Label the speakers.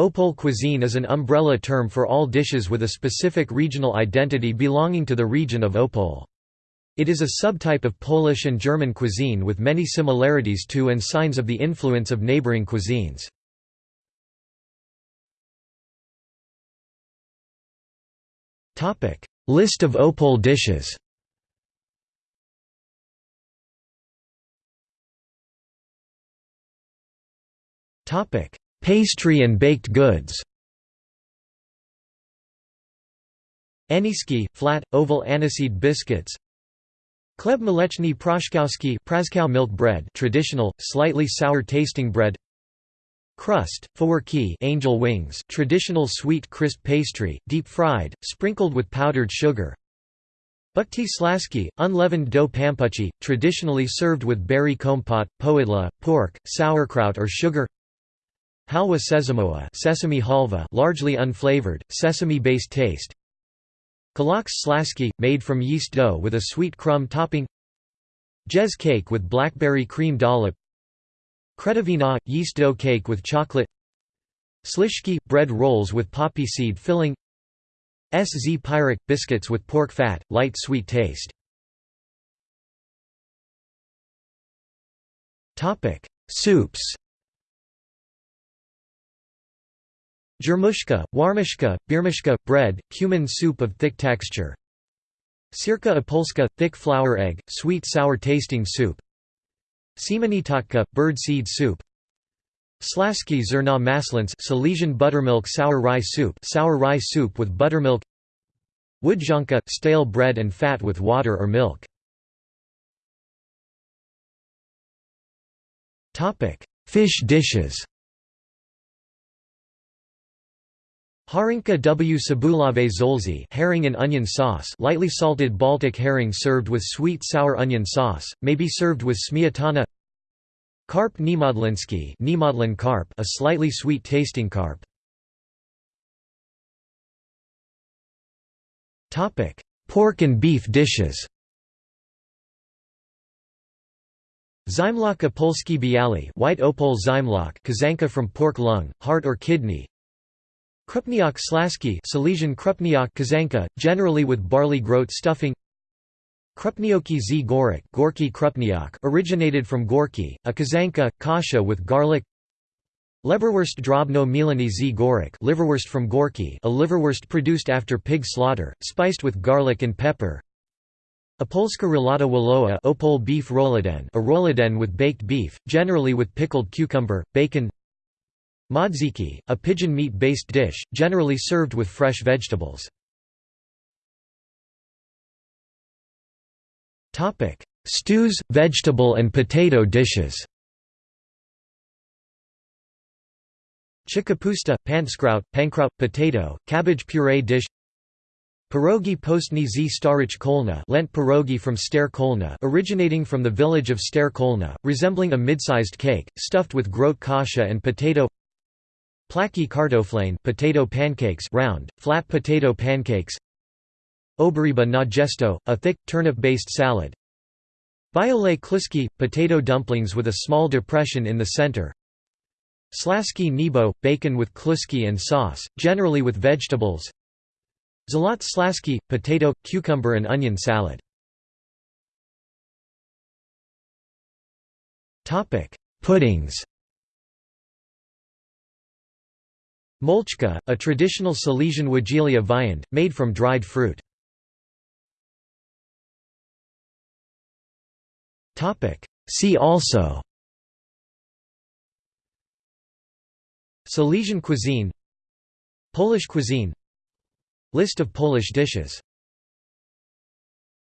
Speaker 1: Opole cuisine is an umbrella term for all dishes with a specific regional identity belonging to the region of Opole. It is a subtype of Polish and German cuisine with many similarities to and signs of the influence of neighboring cuisines. List of Opole dishes Pastry and baked goods. Aniski, flat, oval aniseed biscuits. Chleb mleczny proszkowski Praskow milk bread traditional, slightly sour-tasting bread. Crust, faworki angel wings traditional sweet crisp pastry, deep-fried, sprinkled with powdered sugar. Bukti slaski, unleavened dough pampuchy, traditionally served with berry kompot, powidla, pork, sauerkraut or sugar Halwa sesamowa sesame halva largely unflavored, sesame-based taste. Kaloks slaski, made from yeast dough with a sweet crumb topping. Jez cake with blackberry cream dollop. Kredowina – yeast dough cake with chocolate. Slishki – bread rolls with poppy seed filling. Sz pyrak – biscuits with pork fat, light sweet taste. Soups Jermushka, warmishka, birmishka, bread, cumin soup of thick texture. Sirka opolska, thick flour egg, sweet sour tasting soup. Siemeniatka, bird seed soup. Slaski zerna maslins Silesian buttermilk sour rye soup sour rye soup with buttermilk. Wódzionka, stale bread and fat with water or milk. Fish dishes Harinka w. Cebulawej zolzy herring and onion sauce lightly salted Baltic herring served with sweet sour onion sauce, may be served with smiatana. Carp niemodlinski niemodlin carp a slightly sweet tasting carp. Pork and beef dishes. Zimlok opolski bialy white opole zimlok kaszanka from pork lung, heart or kidney Krupniak slaski Silesian krupniak kaszanka, generally with barley groat stuffing. Krupnioki z. Gorik Gorky krupniak originated from Gorky, a kaszanka, kasha with garlic. Leberwurst drobno milani z. Gorik liverwurst from Gorky a liverwurst produced after pig slaughter, spiced with garlic and pepper. Opolska rolata woloa Opole beef roladen a roladen with baked beef, generally with pickled cucumber, bacon Modziki, a pigeon meat-based dish, generally served with fresh vegetables. Stews, vegetable and potato dishes. Chikapusta, panskraut, pankraut, potato, cabbage puree dish. Pierogi postny z starich kolna Lent pierogi from Stare Kolna originating from the village of Stare Kolna, resembling a mid-sized cake, stuffed with groat kasha and potato Plaki kartoflane potato pancakes round, flat potato pancakes. Oberyba na gesto, a thick, turnip-based salad. Biole kluski, potato dumplings with a small depression in the center. Slaski nebo, bacon with kluski and sauce, generally with vegetables. Zalot slaski, potato, cucumber and onion salad. Puddings Moczka, a traditional Silesian Wigilia viand, made from dried fruit. See also. Silesian cuisine. Polish cuisine. List of Polish dishes